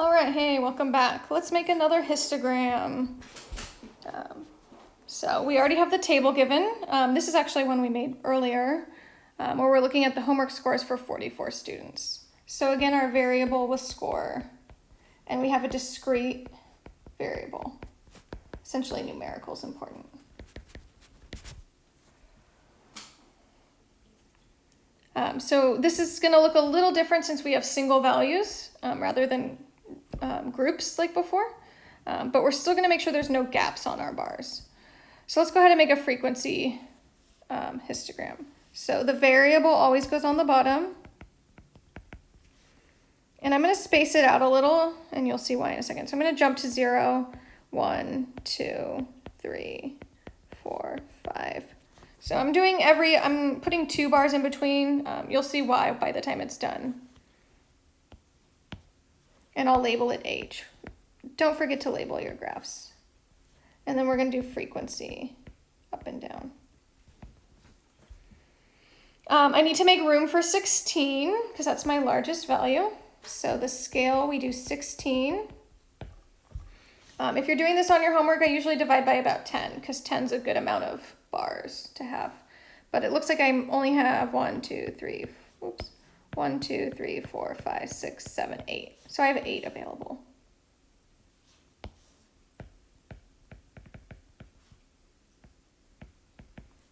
All right, hey, welcome back. Let's make another histogram. Um, so we already have the table given. Um, this is actually one we made earlier, um, where we're looking at the homework scores for 44 students. So again, our variable was score, and we have a discrete variable. Essentially, numerical is important. Um, so this is going to look a little different since we have single values um, rather than um, groups like before, um, but we're still going to make sure there's no gaps on our bars. So let's go ahead and make a frequency um, histogram. So the variable always goes on the bottom. And I'm going to space it out a little, and you'll see why in a second. So I'm going to jump to zero, one, two, three, four, five. So I'm doing every, I'm putting two bars in between. Um, you'll see why by the time it's done. And I'll label it H. Don't forget to label your graphs. And then we're going to do frequency up and down. Um, I need to make room for 16 because that's my largest value. So the scale, we do 16. Um, if you're doing this on your homework, I usually divide by about 10 because 10 is a good amount of bars to have. But it looks like I only have one, two, three, oops, one, two, three, four, five, six, seven, eight. So I have eight available.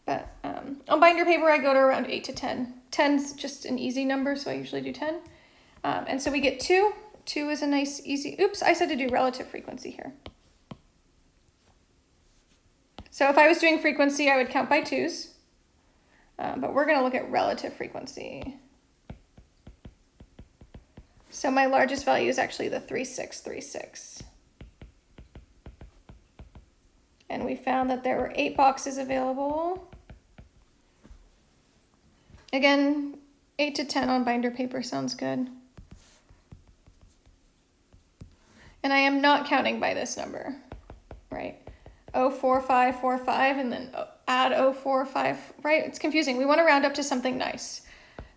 But um, on binder paper, I go to around 8 to 10. 10's just an easy number, so I usually do 10. Um, and so we get 2. 2 is a nice, easy, oops, I said to do relative frequency here. So if I was doing frequency, I would count by 2's. Um, but we're going to look at relative frequency. So my largest value is actually the 3636. And we found that there were eight boxes available. Again, 8 to 10 on binder paper sounds good. And I am not counting by this number, right? 04545 and then oh, add 045, right? It's confusing. We want to round up to something nice.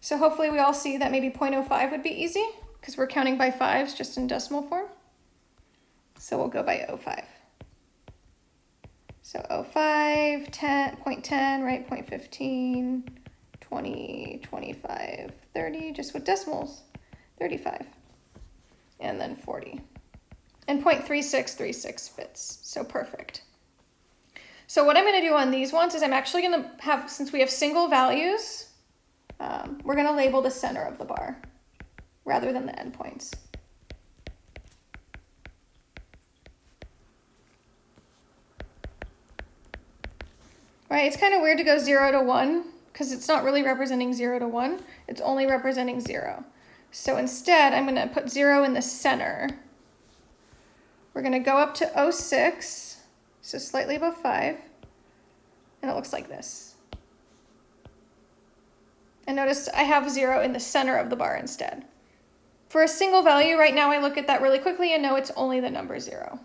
So hopefully we all see that maybe 0.05 would be easy because we're counting by fives just in decimal form. So we'll go by 05. So 05, 10, 0.10, right, 0.15, 20, 25, 30, just with decimals, 35, and then 40. And 0.3636 fits, so perfect. So what I'm going to do on these ones is I'm actually going to have, since we have single values, um, we're going to label the center of the bar rather than the endpoints. Right, it's kind of weird to go 0 to 1 because it's not really representing 0 to 1. It's only representing 0. So instead, I'm going to put 0 in the center. We're going to go up to 06, so slightly above 5, and it looks like this. And notice I have 0 in the center of the bar instead. For a single value, right now I look at that really quickly and know it's only the number 0.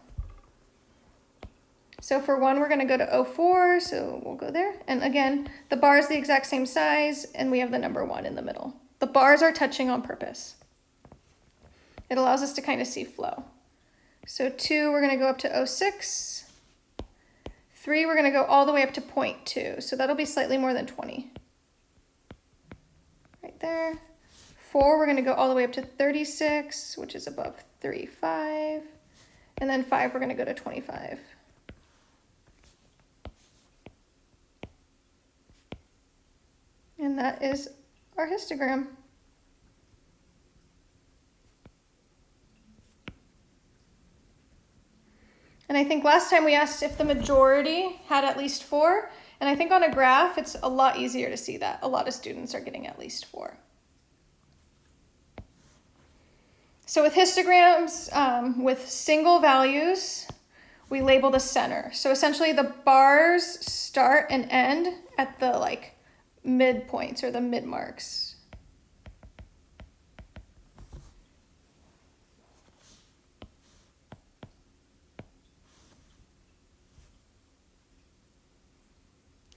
So for one, we're going to go to 04, so we'll go there. And again, the bar is the exact same size, and we have the number 1 in the middle. The bars are touching on purpose. It allows us to kind of see flow. So 2, we're going to go up to 06. 3, we're going to go all the way up to 0.2, so that'll be slightly more than 20. Right there. 4, we're going to go all the way up to 36, which is above 35. And then 5, we're going to go to 25. And that is our histogram. And I think last time we asked if the majority had at least four, and I think on a graph, it's a lot easier to see that. A lot of students are getting at least four. So with histograms, um, with single values, we label the center. So essentially the bars start and end at the like midpoints or the mid marks.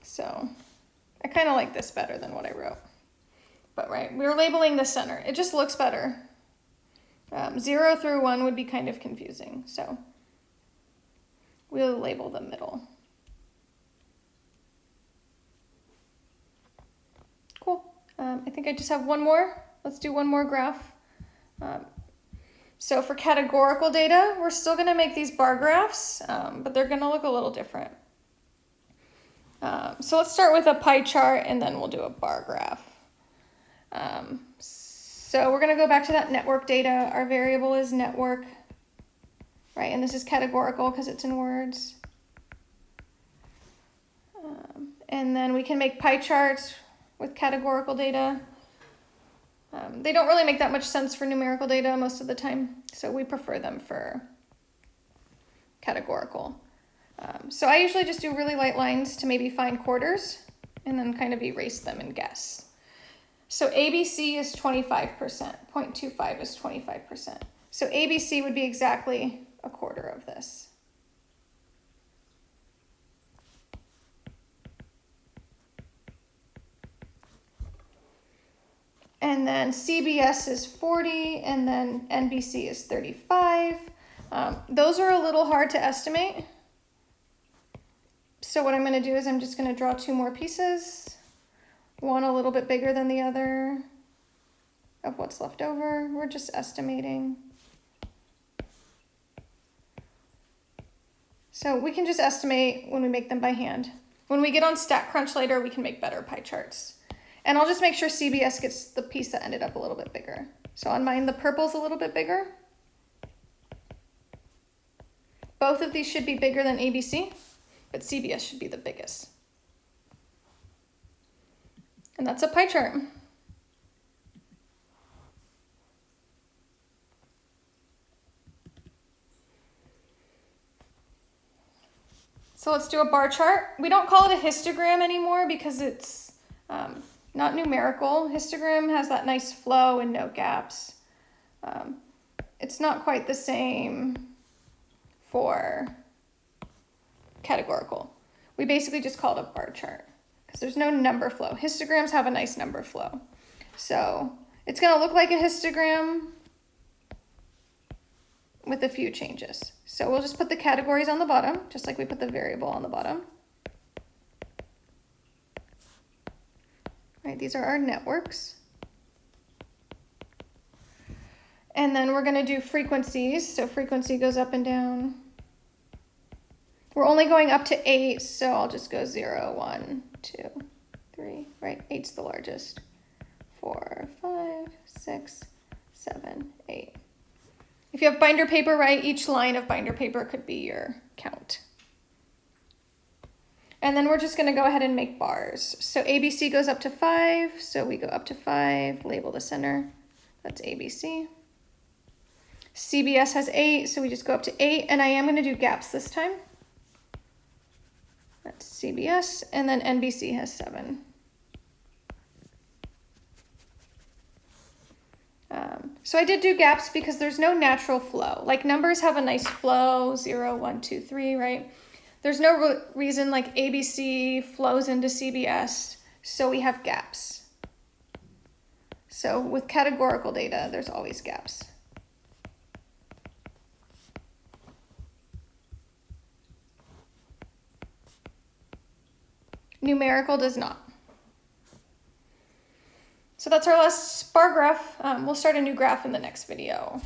So I kind of like this better than what I wrote. But right, we are labeling the center. It just looks better. Um, zero through one would be kind of confusing, so we'll label the middle. Cool. Um, I think I just have one more. Let's do one more graph. Um, so for categorical data, we're still going to make these bar graphs, um, but they're going to look a little different. Um, so let's start with a pie chart and then we'll do a bar graph. Um, so we're going to go back to that network data. Our variable is network, right? And this is categorical because it's in words. Um, and then we can make pie charts with categorical data. Um, they don't really make that much sense for numerical data most of the time, so we prefer them for categorical. Um, so I usually just do really light lines to maybe find quarters and then kind of erase them and guess. So ABC is 25%, 0.25 is 25%. So ABC would be exactly a quarter of this. And then CBS is 40, and then NBC is 35. Um, those are a little hard to estimate. So what I'm going to do is I'm just going to draw two more pieces one a little bit bigger than the other of what's left over. We're just estimating. So we can just estimate when we make them by hand. When we get on StatCrunch later, we can make better pie charts. And I'll just make sure CBS gets the piece that ended up a little bit bigger. So on mine, the purple's a little bit bigger. Both of these should be bigger than ABC, but CBS should be the biggest. And that's a pie chart. So let's do a bar chart. We don't call it a histogram anymore because it's um, not numerical. Histogram has that nice flow and no gaps. Um, it's not quite the same for categorical. We basically just call it a bar chart because there's no number flow. Histograms have a nice number flow. So it's going to look like a histogram with a few changes. So we'll just put the categories on the bottom, just like we put the variable on the bottom. Right, these are our networks. And then we're going to do frequencies. So frequency goes up and down. We're only going up to 8, so I'll just go zero, one, two, three. Right, Eight's the largest. Four, five, six, seven, eight. If you have binder paper, right, each line of binder paper could be your count. And then we're just going to go ahead and make bars. So ABC goes up to 5, so we go up to 5, label the center. That's ABC. CBS has 8, so we just go up to 8, and I am going to do gaps this time. That's CBS, and then NBC has 7. Um, so I did do gaps because there's no natural flow. Like numbers have a nice flow, 0, 1, 2, 3, right? There's no re reason like ABC flows into CBS, so we have gaps. So with categorical data, there's always gaps. Numerical does not. So that's our last bar graph. Um, we'll start a new graph in the next video.